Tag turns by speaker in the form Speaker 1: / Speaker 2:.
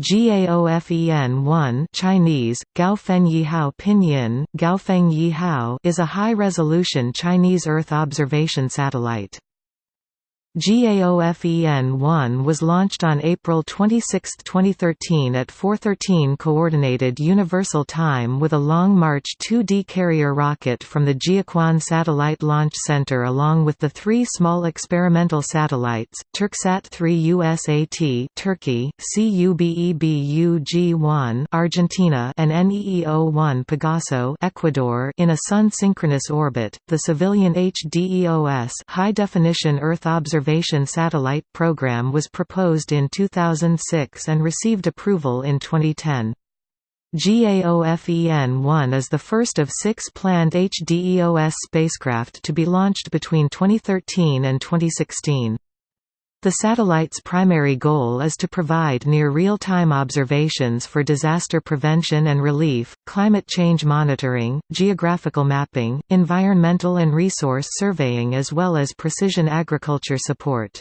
Speaker 1: GAOFEN-1 Chinese, Gaofen Yihao Pinyin, Gaofen Yihao is a high-resolution Chinese Earth observation satellite. GAOFEN-1 was launched on April 26, 2013 at 4:13 coordinated universal time with a Long March 2D carrier rocket from the Jiuquan Satellite Launch Center along with the three small experimental satellites, Turksat-3 USAT Turkey, CubeBug-1 Argentina and NEEO-1 Pegaso Ecuador in a sun-synchronous orbit. The civilian HDEOS high-definition Earth observation Observation Satellite Program was proposed in 2006 and received approval in 2010. GAOFEN-1 is the first of six planned HDEOS spacecraft to be launched between 2013 and 2016. The satellite's primary goal is to provide near real-time observations for disaster prevention and relief, climate change monitoring, geographical mapping, environmental and resource surveying as well as precision agriculture support.